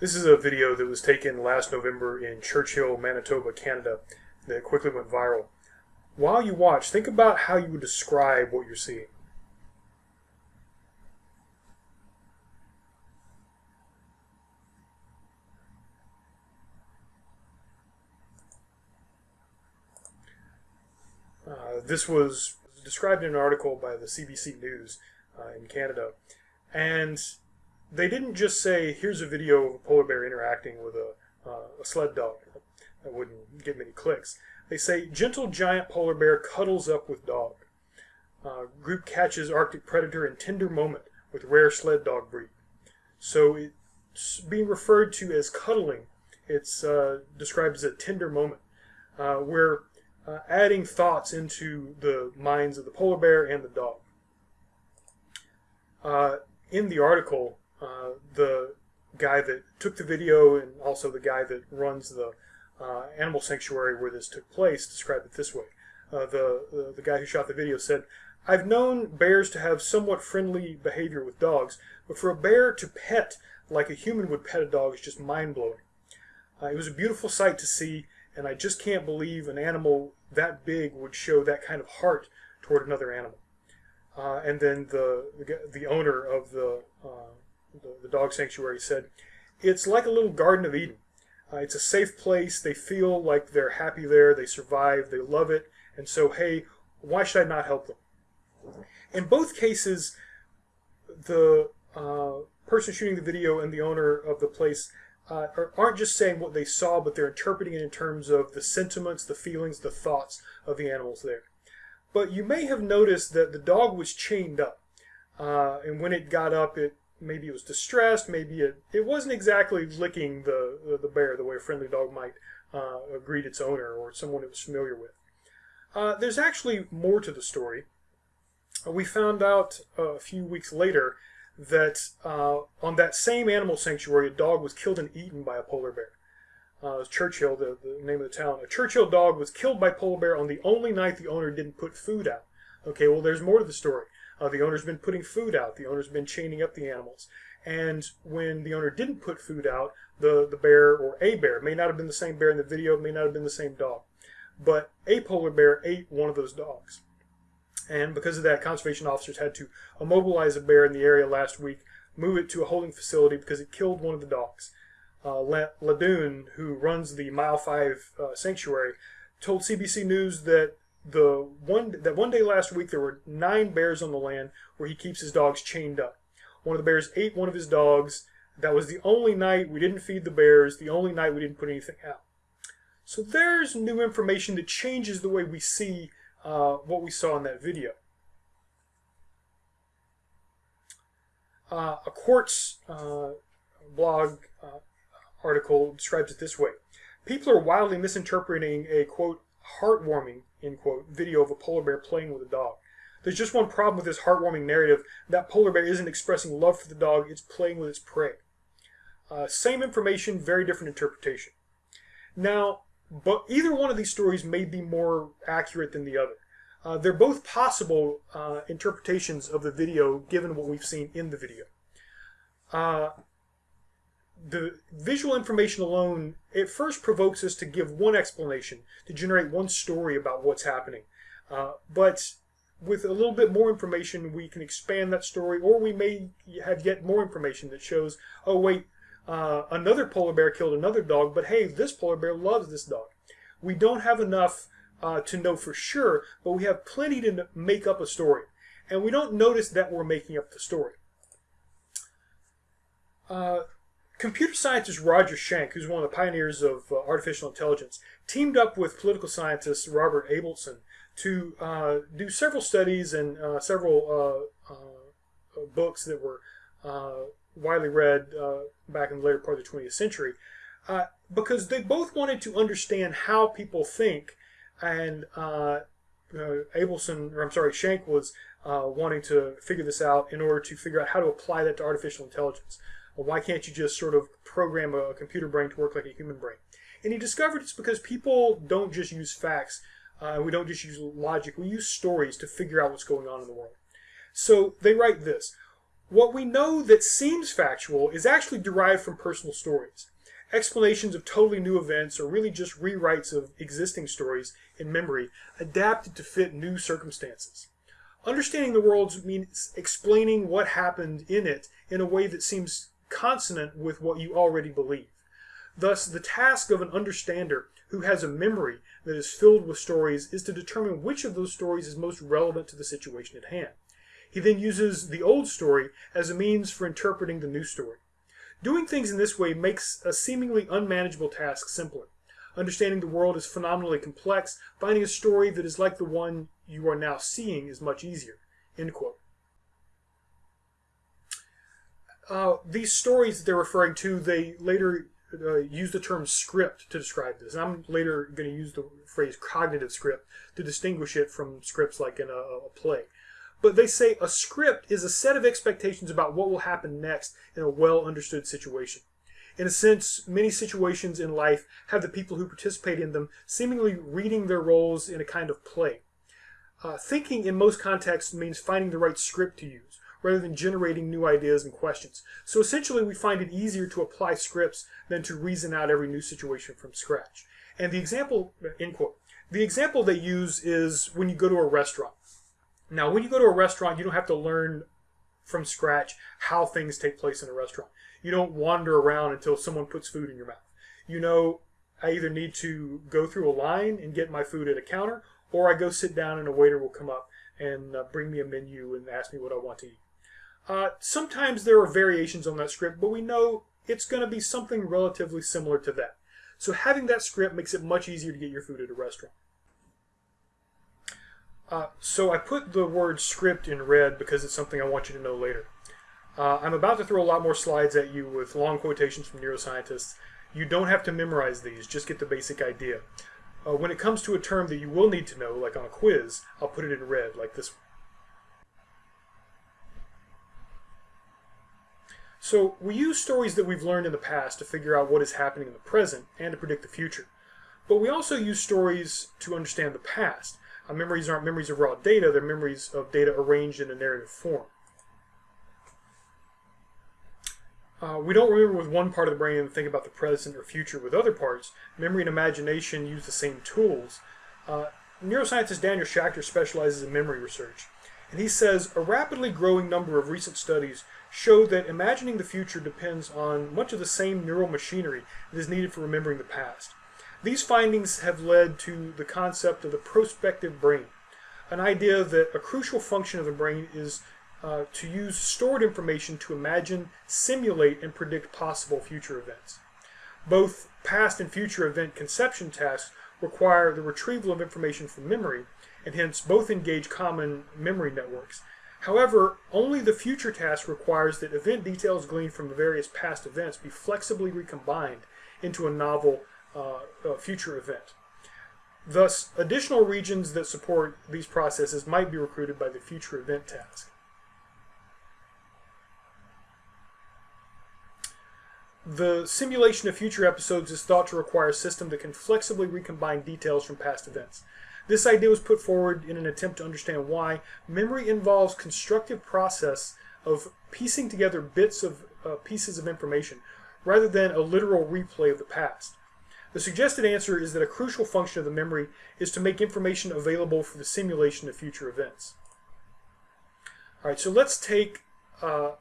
This is a video that was taken last November in Churchill, Manitoba, Canada, that quickly went viral. While you watch, think about how you would describe what you're seeing. Uh, this was described in an article by the CBC News uh, in Canada. And they didn't just say, here's a video of a polar bear interacting with a, uh, a sled dog. That wouldn't get many clicks. They say, gentle giant polar bear cuddles up with dog. Uh, group catches Arctic predator in tender moment with rare sled dog breed. So it's being referred to as cuddling. It's uh, described as a tender moment uh, where uh, adding thoughts into the minds of the polar bear and the dog. Uh, in the article, uh, the guy that took the video and also the guy that runs the uh, animal sanctuary where this took place described it this way. Uh, the, the, the guy who shot the video said, "I've known bears to have somewhat friendly behavior with dogs, but for a bear to pet like a human would pet a dog is just mind blowing. Uh, it was a beautiful sight to see." and I just can't believe an animal that big would show that kind of heart toward another animal. Uh, and then the, the, the owner of the, uh, the, the dog sanctuary said, "It's like a little Garden of Eden. Uh, it's a safe place. They feel like they're happy there. They survive. They love it. And so, hey, why should I not help them?" In both cases, the uh, person shooting the video and the owner of the place uh, aren't just saying what they saw, but they're interpreting it in terms of the sentiments, the feelings, the thoughts of the animals there. But you may have noticed that the dog was chained up. Uh, and when it got up, it maybe it was distressed, maybe it, it wasn't exactly licking the, the bear the way a friendly dog might uh, greet its owner or someone it was familiar with. Uh, there's actually more to the story. we found out a few weeks later that uh, on that same animal sanctuary, a dog was killed and eaten by a polar bear. Uh, Churchill, the, the name of the town. A Churchill dog was killed by polar bear on the only night the owner didn't put food out. Okay, well, there's more to the story. Uh, the owner's been putting food out. The owner's been chaining up the animals. And when the owner didn't put food out, the, the bear or a bear, may not have been the same bear in the video, may not have been the same dog, but a polar bear ate one of those dogs. And because of that, conservation officers had to immobilize a bear in the area last week, move it to a holding facility because it killed one of the dogs. Uh, Ladoon, who runs the Mile 5 uh, sanctuary, told CBC News that the one that one day last week there were nine bears on the land where he keeps his dogs chained up. One of the bears ate one of his dogs. That was the only night we didn't feed the bears, the only night we didn't put anything out. So there's new information that changes the way we see uh, what we saw in that video. Uh, a Quartz uh, blog uh, article describes it this way. People are wildly misinterpreting a, quote, heartwarming, end quote, video of a polar bear playing with a dog. There's just one problem with this heartwarming narrative. That polar bear isn't expressing love for the dog, it's playing with its prey. Uh, same information, very different interpretation. Now, but either one of these stories may be more accurate than the other. Uh, they're both possible uh, interpretations of the video given what we've seen in the video. The visual information alone, it first provokes us to give one explanation, to generate one story about what's happening. Uh, but with a little bit more information, we can expand that story, or we may have yet more information that shows, oh wait, uh, another polar bear killed another dog, but hey, this polar bear loves this dog. We don't have enough uh, to know for sure, but we have plenty to make up a story. And we don't notice that we're making up the story. Uh, computer scientist Roger Schank, who's one of the pioneers of uh, artificial intelligence, teamed up with political scientist Robert Abelson to uh, do several studies and uh, several uh, books that were widely read back in the later part of the 20th century. because they both wanted to understand how people think and uh, uh, Abelson, or I'm sorry, Schank was uh, wanting to figure this out in order to figure out how to apply that to artificial intelligence. Why can't you just sort of program a computer brain to work like a human brain? And he discovered it's because people don't just use facts. Uh, we don't just use logic. We use stories to figure out what's going on in the world. So they write this. What we know that seems factual is actually derived from personal stories. Explanations of totally new events are really just rewrites of existing stories in memory adapted to fit new circumstances. Understanding the world means explaining what happened in it in a way that seems consonant with what you already believe. Thus, the task of an understander who has a memory that is filled with stories is to determine which of those stories is most relevant to the situation at hand. He then uses the old story as a means for interpreting the new story. Doing things in this way makes a seemingly unmanageable task simpler. Understanding the world is phenomenally complex. Finding a story that is like the one you are now seeing is much easier. End quote. Uh, these stories they're referring to, they later uh, use the term script to describe this. And I'm later going to use the phrase cognitive script to distinguish it from scripts like in a, a play. But they say a script is a set of expectations about what will happen next in a well understood situation. In a sense, many situations in life have the people who participate in them seemingly reading their roles in a kind of play. Uh, thinking in most contexts means finding the right script to use, rather than generating new ideas and questions. So essentially, we find it easier to apply scripts than to reason out every new situation from scratch. And the example, end quote, the example they use is when you go to a restaurant. Now, when you go to a restaurant, you don't have to learn from scratch how things take place in a restaurant. You don't wander around until someone puts food in your mouth. You know, I either need to go through a line and get my food at a counter, or I go sit down and a waiter will come up and uh, bring me a menu and ask me what I want to eat. Uh, sometimes there are variations on that script, but we know it's going to be something relatively similar to that. So having that script makes it much easier to get your food at a restaurant. Uh, so I put the word script in red because it's something I want you to know later. Uh, I'm about to throw a lot more slides at you with long quotations from neuroscientists. You don't have to memorize these, just get the basic idea. Uh, when it comes to a term that you will need to know, like on a quiz, I'll put it in red, like this one. So we use stories that we've learned in the past to figure out what is happening in the present and to predict the future. But we also use stories to understand the past. Our memories aren't memories of raw data, they're memories of data arranged in a narrative form. Uh, we don't remember with one part of the brain and think about the present or future with other parts. Memory and imagination use the same tools. Uh, neuroscientist Daniel Schacter specializes in memory research. And he says a rapidly growing number of recent studies show that imagining the future depends on much of the same neural machinery that is needed for remembering the past. These findings have led to the concept of the prospective brain, an idea that a crucial function of the brain is uh, to use stored information to imagine, simulate, and predict possible future events. Both past and future event conception tasks require the retrieval of information from memory, and hence both engage common memory networks. However, only the future task requires that event details gleaned from the various past events be flexibly recombined into a novel uh, uh, future event. Thus, additional regions that support these processes might be recruited by the future event task. The simulation of future episodes is thought to require a system that can flexibly recombine details from past events. This idea was put forward in an attempt to understand why memory involves constructive process of piecing together bits of uh, pieces of information rather than a literal replay of the past. The suggested answer is that a crucial function of the memory is to make information available for the simulation of future events. All right, so let's take uh,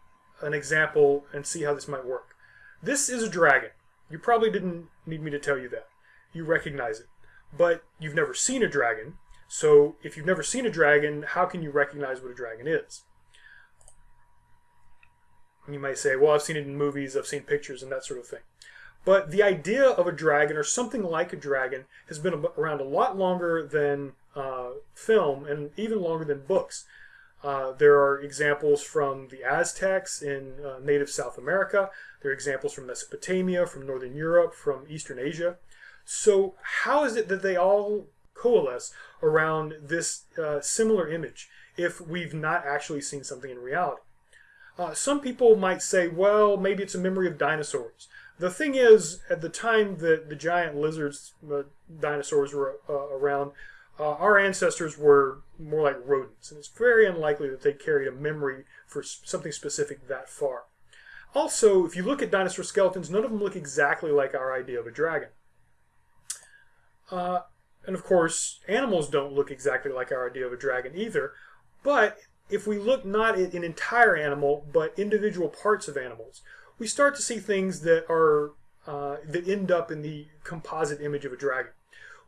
an example and see how this might work. This is a dragon. You probably didn't need me to tell you that. You recognize it. But you've never seen a dragon, so if you've never seen a dragon, how can you recognize what a dragon is? You might say, well, I've seen it in movies, I've seen pictures, and that sort of thing. But the idea of a dragon or something like a dragon has been around a lot longer than uh, film and even longer than books. Uh, there are examples from the Aztecs in uh, native South America. There are examples from Mesopotamia, from Northern Europe, from Eastern Asia. So how is it that they all coalesce around this uh, similar image if we've not actually seen something in reality? Uh, some people might say, well, maybe it's a memory of dinosaurs. The thing is, at the time that the giant lizards, uh, dinosaurs were uh, around, uh, our ancestors were more like rodents. and it's very unlikely that they carried a memory for something specific that far. Also, if you look at dinosaur skeletons, none of them look exactly like our idea of a dragon. Uh, and of course, animals don't look exactly like our idea of a dragon either. But if we look not at an entire animal, but individual parts of animals, we start to see things that are uh, that end up in the composite image of a dragon.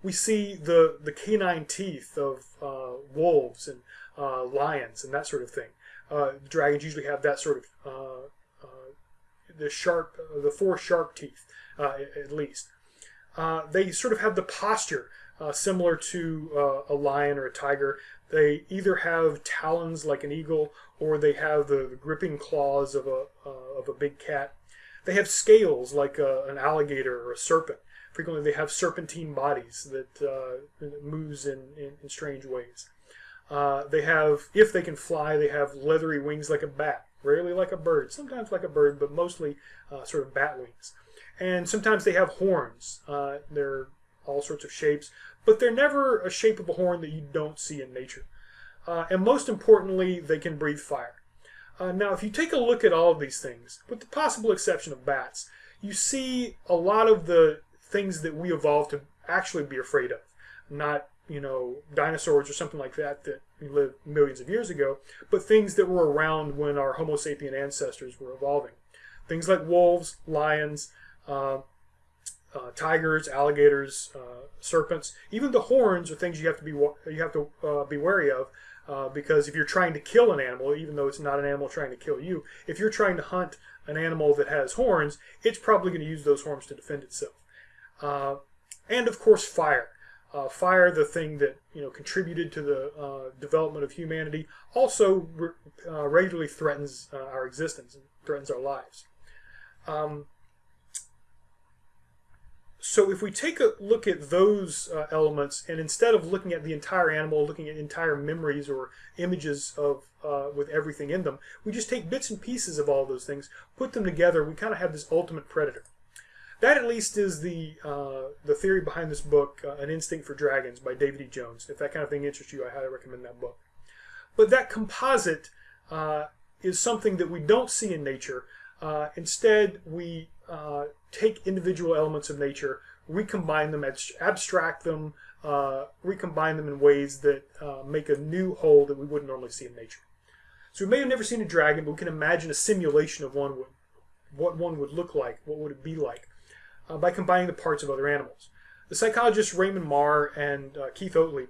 We see the the canine teeth of uh, wolves and uh, lions and that sort of thing. Uh, dragons usually have that sort of uh, the sharp, the four sharp teeth at least. They sort of have the posture uh, similar to uh, a lion or a tiger. They either have talons like an eagle, or they have the, the gripping claws of a uh, of a big cat. They have scales like a, an alligator or a serpent. Frequently, they have serpentine bodies that, uh, moves in, in, in, strange ways. Uh, they have, if they can fly, they have leathery wings like a bat. Rarely like a bird, sometimes like a bird, but mostly uh, sort of bat wings. And sometimes they have horns. they're all sorts of shapes, but they're never a shape of a horn that you don't see in nature. Uh, and most importantly, they can breathe fire. Uh, now, if you take a look at all of these things, with the possible exception of bats, you see a lot of the things that we evolved to actually be afraid of. Not, you know, dinosaurs or something like that that lived millions of years ago, but things that were around when our Homo sapien ancestors were evolving. Things like wolves, lions, uh, uh, tigers, alligators, uh, serpents. Even the horns are things you have to be you have to uh, be wary of. Uh, because if you're trying to kill an animal, even though it's not an animal trying to kill you, if you're trying to hunt an animal that has horns, it's probably going to use those horns to defend itself. Uh, and of course, fire. Uh, fire, the thing that you know contributed to the development of humanity, also regularly threatens our existence and threatens our lives. Um, so if we take a look at those uh, elements, and instead of looking at the entire animal, looking at entire memories or images of uh, with everything in them, we just take bits and pieces of all those things, put them together. We kind of have this ultimate predator. That at least is the uh, the theory behind this book, uh, An Instinct for Dragons by David E. Jones. If that kind of thing interests you, I highly recommend that book. But that composite uh, is something that we don't see in nature. Uh, instead, we take individual elements of nature, recombine them, abstract them, uh, recombine them in ways that uh, make a new whole that we wouldn't normally see in nature. So we may have never seen a dragon, but we can imagine a simulation of one, would, what one would look like, what would it be like, uh, by combining the parts of other animals. The psychologists Raymond Mar and uh, Keith Oatley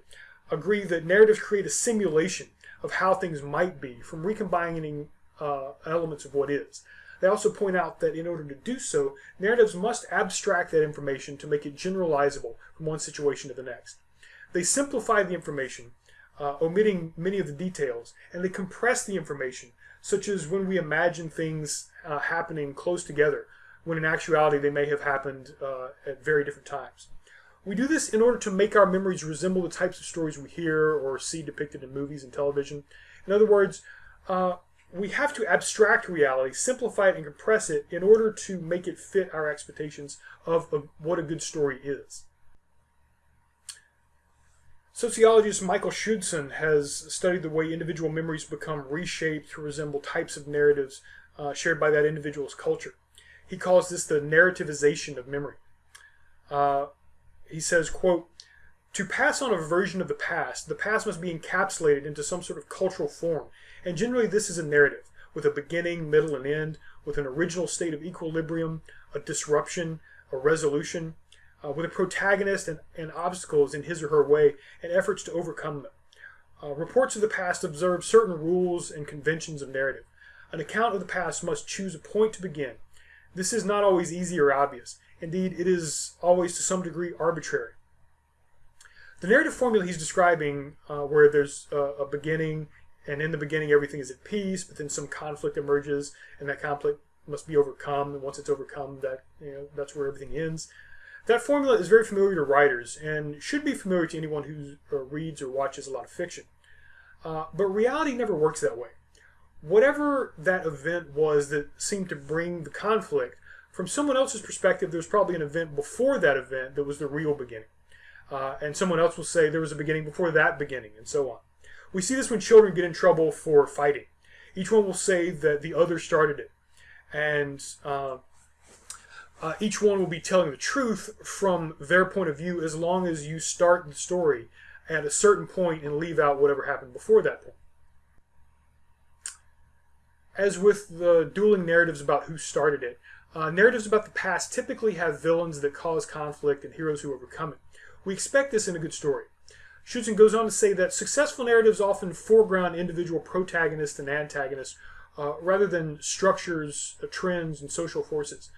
agree that narratives create a simulation of how things might be from recombining uh, elements of what is. They also point out that in order to do so, narratives must abstract that information to make it generalizable from one situation to the next. They simplify the information, uh, omitting many of the details, and they compress the information, such as when we imagine things uh, happening close together, when in actuality they may have happened uh, at very different times. We do this in order to make our memories resemble the types of stories we hear or see depicted in movies and television. In other words, uh, we have to abstract reality, simplify it, and compress it in order to make it fit our expectations of, of what a good story is. Sociologist Michael Schudson has studied the way individual memories become reshaped to resemble types of narratives uh, shared by that individual's culture. He calls this the narrativization of memory. Uh, he says, quote, to pass on a version of the past, the past must be encapsulated into some sort of cultural form and generally this is a narrative with a beginning, middle, and end, with an original state of equilibrium, a disruption, a resolution, uh, with a protagonist and, and, obstacles in his or her way and efforts to overcome them. Uh, reports of the past observe certain rules and conventions of narrative. An account of the past must choose a point to begin. This is not always easy or obvious. Indeed, it is always to some degree arbitrary. The narrative formula he's describing, uh, where there's a, a beginning and in the beginning everything is at peace, but then some conflict emerges, and that conflict must be overcome. And once it's overcome, that you know that's where everything ends. That formula is very familiar to writers and should be familiar to anyone who uh, reads or watches a lot of fiction. Uh, but reality never works that way. Whatever that event was that seemed to bring the conflict, from someone else's perspective, there was probably an event before that event that was the real beginning. Uh, and someone else will say there was a beginning before that beginning, and so on. We see this when children get in trouble for fighting. Each one will say that the other started it. And uh, uh, each one will be telling the truth from their point of view as long as you start the story at a certain point and leave out whatever happened before that point. As with the dueling narratives about who started it, uh, narratives about the past typically have villains that cause conflict and heroes who overcome it. We expect this in a good story. Schudson goes on to say that successful narratives often foreground individual protagonists and antagonists uh, rather than structures, uh, trends, and social forces.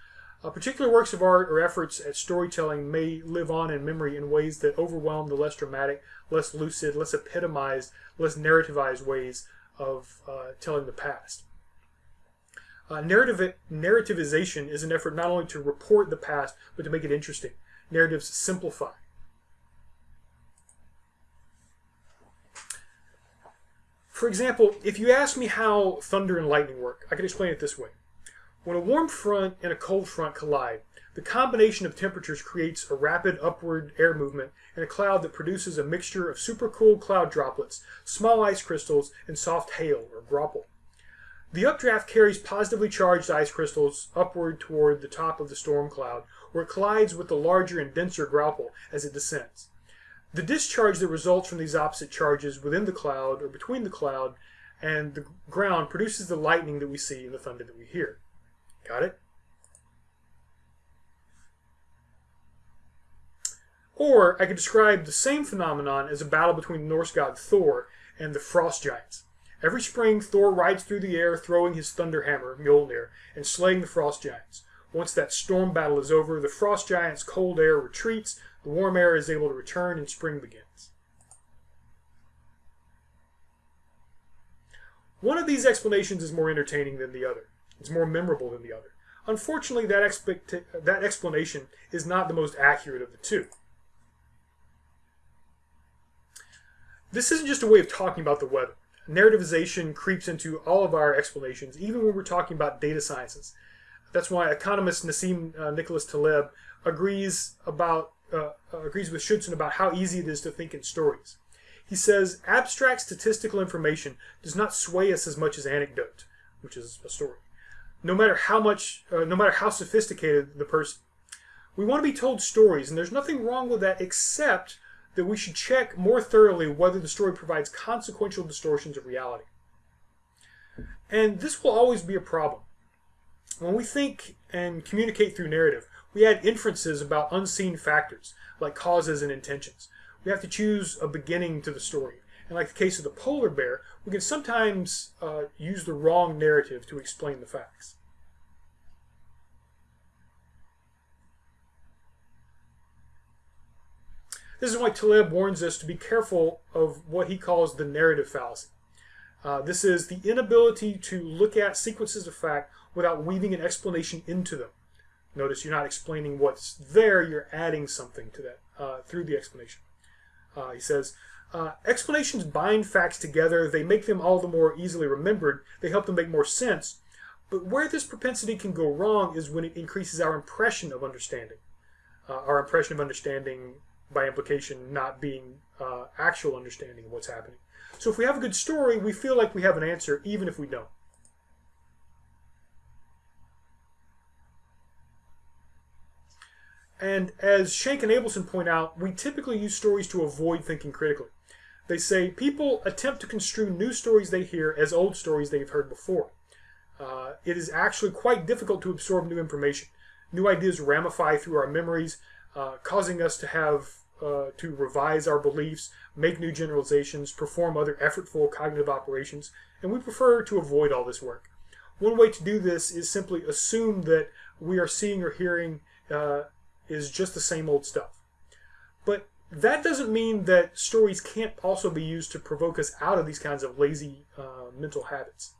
Uh, particular works of art or efforts at storytelling may live on in memory in ways that overwhelm the less dramatic, less lucid, less epitomized, less narrativized ways of uh, telling the past. Uh, narrative, narrativization is an effort not only to report the past, but to make it interesting. Narratives simplify. For example, if you ask me how thunder and lightning work, I can explain it this way. When a warm front and a cold front collide, the combination of temperatures creates a rapid upward air movement in a cloud that produces a mixture of supercooled cloud droplets, small ice crystals, and soft hail or graupel. The updraft carries positively charged ice crystals upward toward the top of the storm cloud, where it collides with the larger and denser graupel as it descends. The discharge that results from these opposite charges within the cloud or between the cloud and the ground produces the lightning that we see and the thunder that we hear. Got it? Or I could describe the same phenomenon as a battle between the Norse god Thor and the frost giants. Every spring, Thor rides through the air, throwing his thunder hammer, Mjolnir, and slaying the frost giants. Once that storm battle is over, the frost giants' cold air retreats, the warm air is able to return, and spring begins. One of these explanations is more entertaining than the other. It's more memorable than the other. Unfortunately, that, that explanation is not the most accurate of the two. This isn't just a way of talking about the weather. Narrativization creeps into all of our explanations, even when we're talking about data sciences. That's why economist Nassim uh, Nicholas Taleb agrees about uh, uh, agrees with Schudson about how easy it is to think in stories. He says abstract statistical information does not sway us as much as anecdote, which is a story no matter how much, uh, no matter how sophisticated the person. We want to be told stories, and there's nothing wrong with that except that we should check more thoroughly whether the story provides consequential distortions of reality. And this will always be a problem. When we think and communicate through narrative, we add inferences about unseen factors, like causes and intentions. We have to choose a beginning to the story. And like the case of the polar bear, we can sometimes uh, use the wrong narrative to explain the facts. This is why Taleb warns us to be careful of what he calls the narrative fallacy. Uh, this is the inability to look at sequences of fact without weaving an explanation into them. Notice you're not explaining what's there, you're adding something to that uh, through the explanation. Uh, he says, uh, explanations bind facts together, they make them all the more easily remembered, they help them make more sense. But where this propensity can go wrong is when it increases our impression of understanding. Uh, our impression of understanding, by implication, not being uh, actual understanding of what's happening. So if we have a good story, we feel like we have an answer, even if we don't. And as Schank and Abelson point out, we typically use stories to avoid thinking critically. They say people attempt to construe new stories they hear as old stories they've heard before. Uh, it is actually quite difficult to absorb new information. New ideas ramify through our memories, uh, causing us to have uh, to revise our beliefs, make new generalizations, perform other effortful cognitive operations, and we prefer to avoid all this work. One way to do this is simply assume that we are seeing or hearing uh, is just the same old stuff. But that doesn't mean that stories can't also be used to provoke us out of these kinds of lazy uh, mental habits.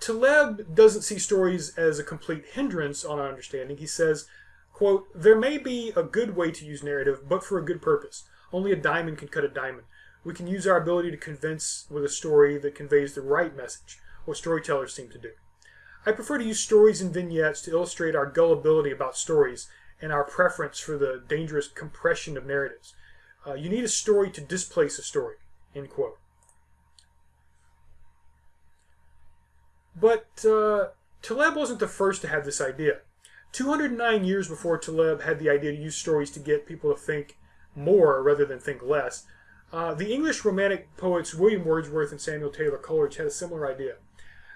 Taleb doesn't see stories as a complete hindrance on our understanding. He says, quote, There may be a good way to use narrative, but for a good purpose. Only a diamond can cut a diamond. We can use our ability to convince with a story that conveys the right message, what storytellers seem to do. I prefer to use stories and vignettes to illustrate our gullibility about stories and our preference for the dangerous compression of narratives. Uh, you need a story to displace a story, end quote. But uh, Taleb wasn't the first to have this idea. 209 years before Taleb had the idea to use stories to get people to think more rather than think less, uh, the English Romantic poets William Wordsworth and Samuel Taylor Coleridge had a similar idea.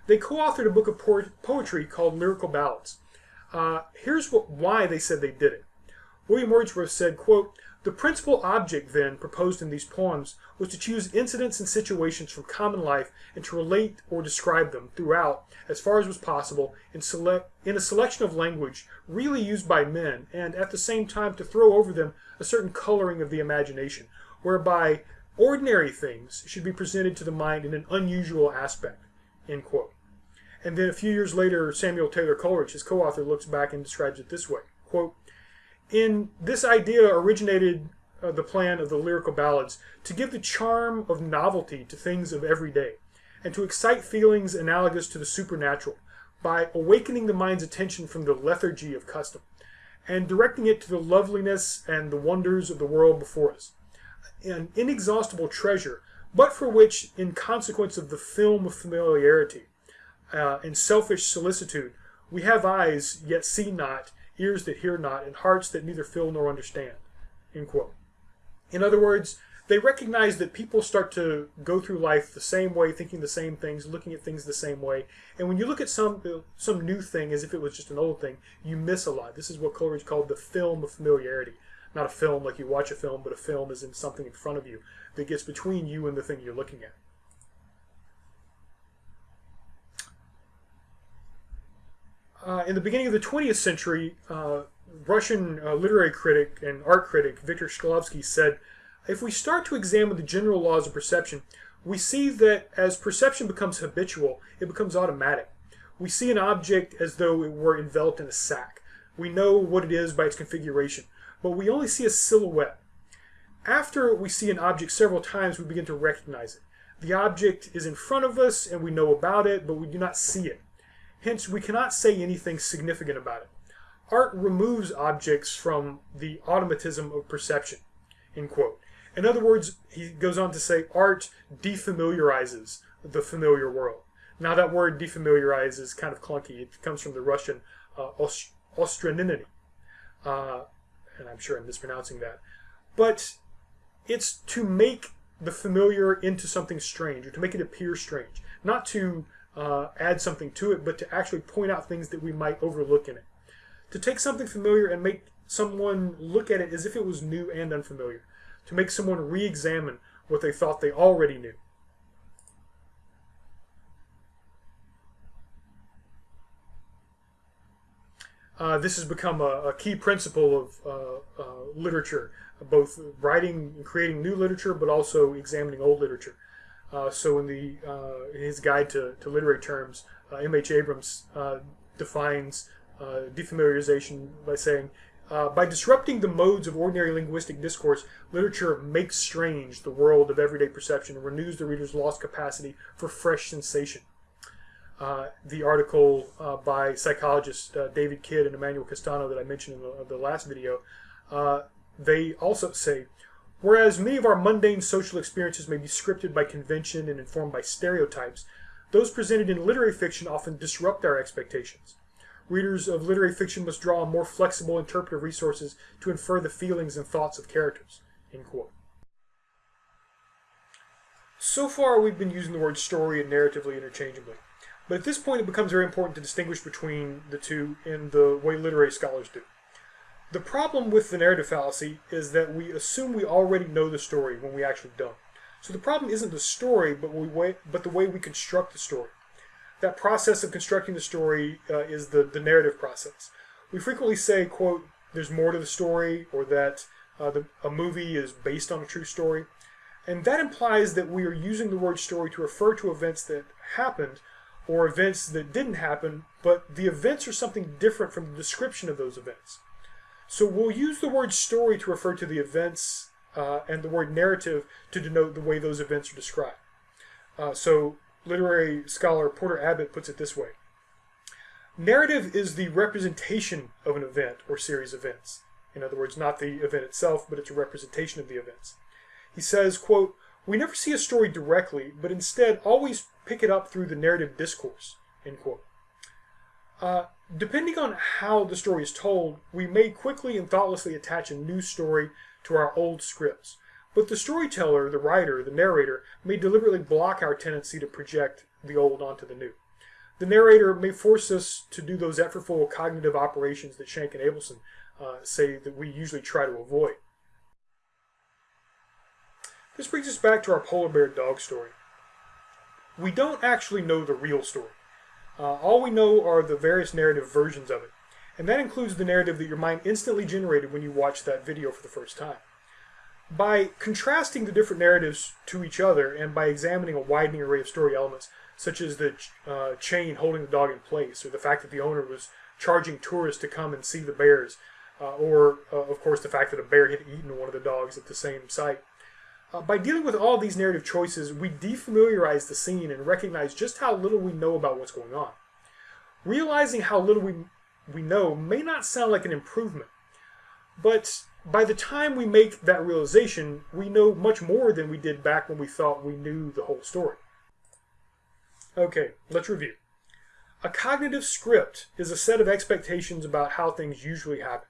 They co-authored a book of poetry called Lyrical Ballads. Uh, here's what, why they said they did it. William Wordsworth said, quote, the principal object, then, proposed in these poems was to choose incidents and situations from common life and to relate or describe them throughout, as far as was possible, in, select, in a selection of language really used by men, and at the same time to throw over them a certain coloring of the imagination, whereby ordinary things should be presented to the mind in an unusual aspect. End quote. And then a few years later, Samuel Taylor Coleridge, his co-author, looks back and describes it this way, quote, in this idea originated uh, the plan of the lyrical ballads to give the charm of novelty to things of every day and to excite feelings analogous to the supernatural by awakening the mind's attention from the lethargy of custom and directing it to the loveliness and the wonders of the world before us. An inexhaustible treasure, but for which, in consequence of the film of familiarity uh, and selfish solicitude, we have eyes yet see not ears that hear not, and hearts that neither feel nor understand. End quote. In other words, they recognize that people start to go through life the same way, thinking the same things, looking at things the same way. And when you look at some some new thing as if it was just an old thing, you miss a lot. This is what Coleridge called the film of familiarity. Not a film like you watch a film, but a film is in something in front of you that gets between you and the thing you're looking at. Uh, in the beginning of the 20th century, uh, Russian uh, literary critic and art critic Viktor Shklovsky said, if we start to examine the general laws of perception, we see that as perception becomes habitual, it becomes automatic. We see an object as though it were enveloped in a sack. We know what it is by its configuration, but we only see a silhouette. After we see an object several times, we begin to recognize it. The object is in front of us and we know about it, but we do not see it. Hence, we cannot say anything significant about it. Art removes objects from the automatism of perception. End quote. In other words, he goes on to say art defamiliarizes the familiar world. Now that word defamiliarize is kind of clunky. It comes from the Russian uh. Uh, and I'm sure I'm mispronouncing that. But it's to make the familiar into something strange, or to make it appear strange. Not to uh, add something to it, but to actually point out things that we might overlook in it. To take something familiar and make someone look at it as if it was new and unfamiliar. To make someone re-examine what they thought they already knew. Uh, this has become a, a key principle of uh, uh, literature, both writing and creating new literature, but also examining old literature. Uh, so in the uh, his guide to, to literary terms, uh, M.H. Abrams uh, defines uh, defamiliarization by saying, by disrupting the modes of ordinary linguistic discourse, literature makes strange the world of everyday perception and renews the reader's lost capacity for fresh sensation. the article by psychologists David Kidd and Emmanuel Castano that I mentioned in the, the last video, they also say Whereas many of our mundane social experiences may be scripted by convention and informed by stereotypes, those presented in literary fiction often disrupt our expectations. Readers of literary fiction must draw on more flexible interpretive resources to infer the feelings and thoughts of characters. So far, we've been using the word story and narratively interchangeably. But at this point, it becomes very important to distinguish between the two in the way literary scholars do. The problem with the narrative fallacy is that we assume we already know the story when we actually don't. So the problem isn't the story, but, we, way, but the way we construct the story. That process of constructing the story uh, is the, the narrative process. We frequently say, quote, there's more to the story, or that uh, the, a movie is based on a true story. And that implies that we are using the word story to refer to events that happened or events that didn't happen, but the events are something different from the description of those events. So we'll use the word story to refer to the events uh, and the word narrative to denote the way those events are described. Uh, so literary scholar Porter Abbott puts it this way. Narrative is the representation of an event or series of events, In other words, not the event itself, but it's a representation of the events. He says, quote, We never see a story directly, but instead always pick it up through the narrative discourse, end quote. Uh, depending on how the story is told, we may quickly and thoughtlessly attach a new story to our old scripts. But the storyteller, the writer, the narrator, may deliberately block our tendency to project the old onto the new. The narrator may force us to do those effortful cognitive operations that Schank and Abelson uh, say that we usually try to avoid. This brings us back to our polar bear dog story. We don't actually know the real story. Uh, all we know are the various narrative versions of it, and that includes the narrative that your mind instantly generated when you watched that video for the first time. By contrasting the different narratives to each other and by examining a widening array of story elements, such as the uh, chain holding the dog in place, or the fact that the owner was charging tourists to come and see the bears, uh, or, uh, of course, the fact that a bear had eaten one of the dogs at the same site. Uh, by dealing with all these narrative choices, we defamiliarize the scene and recognize just how little we know about what's going on. Realizing how little we, we know may not sound like an improvement, but by the time we make that realization, we know much more than we did back when we thought we knew the whole story. Okay, let's review. A cognitive script is a set of expectations about how things usually happen.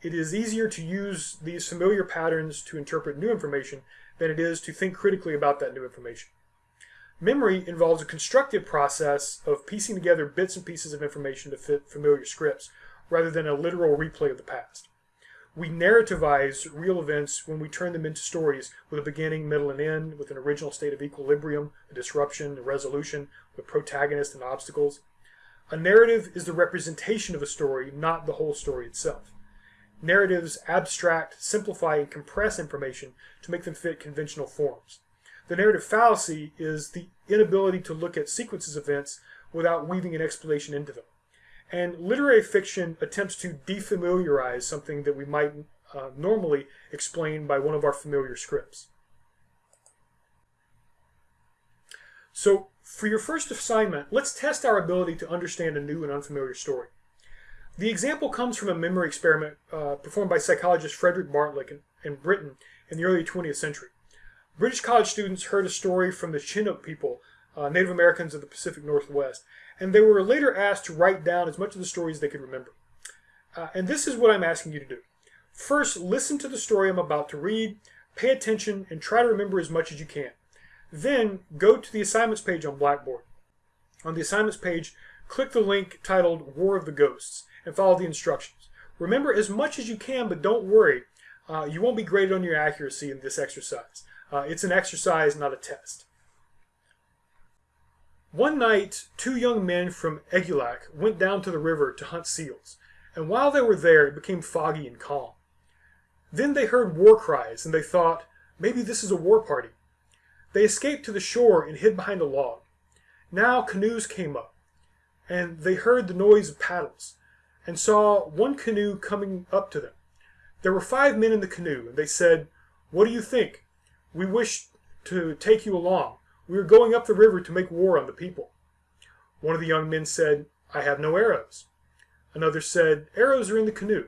It is easier to use these familiar patterns to interpret new information than it is to think critically about that new information. Memory involves a constructive process of piecing together bits and pieces of information to fit familiar scripts, rather than a literal replay of the past. We narrativize real events when we turn them into stories with a beginning, middle, and end, with an original state of equilibrium, a disruption, a resolution, with protagonist and obstacles. A narrative is the representation of a story, not the whole story itself. Narratives abstract, simplify, and compress information to make them fit conventional forms. The narrative fallacy is the inability to look at sequences of events without weaving an explanation into them. And literary fiction attempts to defamiliarize something that we might uh, normally explain by one of our familiar scripts. So, for your first assignment, let's test our ability to understand a new and unfamiliar story. The example comes from a memory experiment uh, performed by psychologist Frederick Bartlett in, in Britain in the early 20th century. British college students heard a story from the Chinook people, uh, Native Americans of the Pacific Northwest, and they were later asked to write down as much of the story as they could remember. Uh, and this is what I'm asking you to do. First, listen to the story I'm about to read, pay attention, and try to remember as much as you can. Then, go to the assignments page on Blackboard. On the assignments page, click the link titled War of the Ghosts and follow the instructions. Remember as much as you can, but don't worry. Uh, you won't be graded on your accuracy in this exercise. Uh, it's an exercise, not a test. One night, two young men from Egulac went down to the river to hunt seals, and while they were there, it became foggy and calm. Then they heard war cries, and they thought, maybe this is a war party. They escaped to the shore and hid behind a log. Now canoes came up, and they heard the noise of paddles, and saw one canoe coming up to them. There were five men in the canoe, and they said, What do you think? We wish to take you along. We are going up the river to make war on the people. One of the young men said, I have no arrows. Another said, Arrows are in the canoe.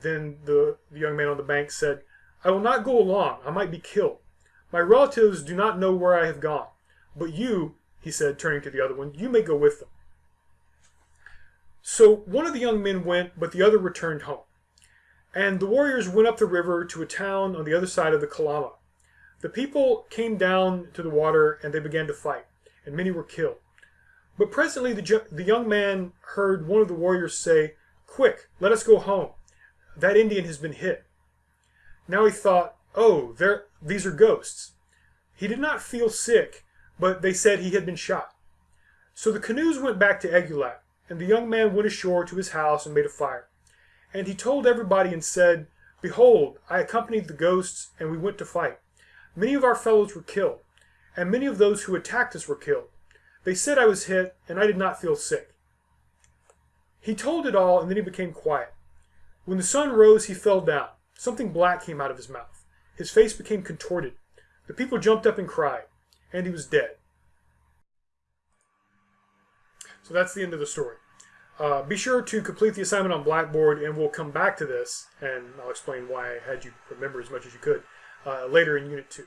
Then the, the young man on the bank said, I will not go along. I might be killed. My relatives do not know where I have gone. But you, he said, turning to the other one, you may go with them. So one of the young men went, but the other returned home. And the warriors went up the river to a town on the other side of the Kalama. The people came down to the water and they began to fight, and many were killed. But presently the, the young man heard one of the warriors say, Quick, let us go home. That Indian has been hit. Now he thought, Oh, there, these are ghosts. He did not feel sick, but they said he had been shot. So the canoes went back to Egulac, and the young man went ashore to his house and made a fire. And he told everybody and said, Behold, I accompanied the ghosts, and we went to fight. Many of our fellows were killed, and many of those who attacked us were killed. They said I was hit, and I did not feel sick. He told it all, and then he became quiet. When the sun rose, he fell down. Something black came out of his mouth. His face became contorted. The people jumped up and cried, and he was dead. So that's the end of the story. uh, be sure to complete the assignment on Blackboard, and we'll come back to this, and I'll explain why I had you remember as much as you could uh, later in Unit 2.